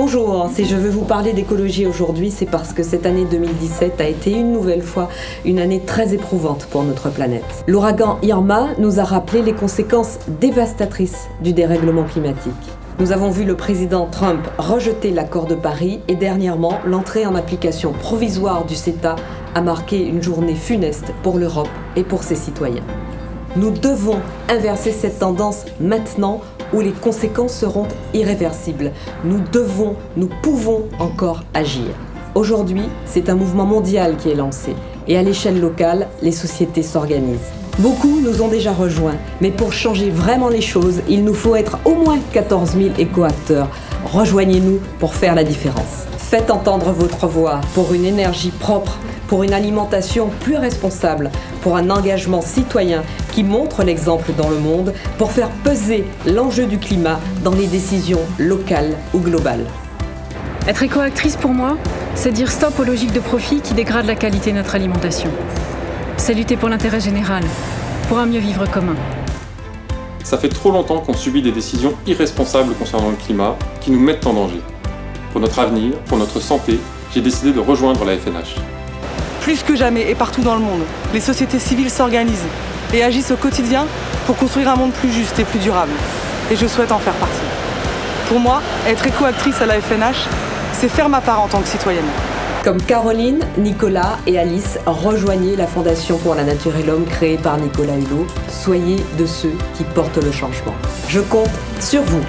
Bonjour, si je veux vous parler d'écologie aujourd'hui, c'est parce que cette année 2017 a été une nouvelle fois une année très éprouvante pour notre planète. L'ouragan Irma nous a rappelé les conséquences dévastatrices du dérèglement climatique. Nous avons vu le président Trump rejeter l'accord de Paris et dernièrement, l'entrée en application provisoire du CETA a marqué une journée funeste pour l'Europe et pour ses citoyens. Nous devons inverser cette tendance maintenant où les conséquences seront irréversibles. Nous devons, nous pouvons encore agir. Aujourd'hui, c'est un mouvement mondial qui est lancé et à l'échelle locale, les sociétés s'organisent. Beaucoup nous ont déjà rejoints, mais pour changer vraiment les choses, il nous faut être au moins 14 000 éco-acteurs. Rejoignez-nous pour faire la différence. Faites entendre votre voix pour une énergie propre, pour une alimentation plus responsable, pour un engagement citoyen qui montre l'exemple dans le monde, pour faire peser l'enjeu du climat dans les décisions locales ou globales. Être éco-actrice pour moi, c'est dire stop aux logiques de profit qui dégradent la qualité de notre alimentation. C'est lutter pour l'intérêt général, pour un mieux vivre commun. Ça fait trop longtemps qu'on subit des décisions irresponsables concernant le climat qui nous mettent en danger. Pour notre avenir, pour notre santé, j'ai décidé de rejoindre la FNH. Plus que jamais et partout dans le monde, les sociétés civiles s'organisent et agissent au quotidien pour construire un monde plus juste et plus durable. Et je souhaite en faire partie. Pour moi, être éco-actrice à la FNH, c'est faire ma part en tant que citoyenne. Comme Caroline, Nicolas et Alice, rejoignez la Fondation pour la Nature et l'Homme créée par Nicolas Hulot. Soyez de ceux qui portent le changement. Je compte sur vous.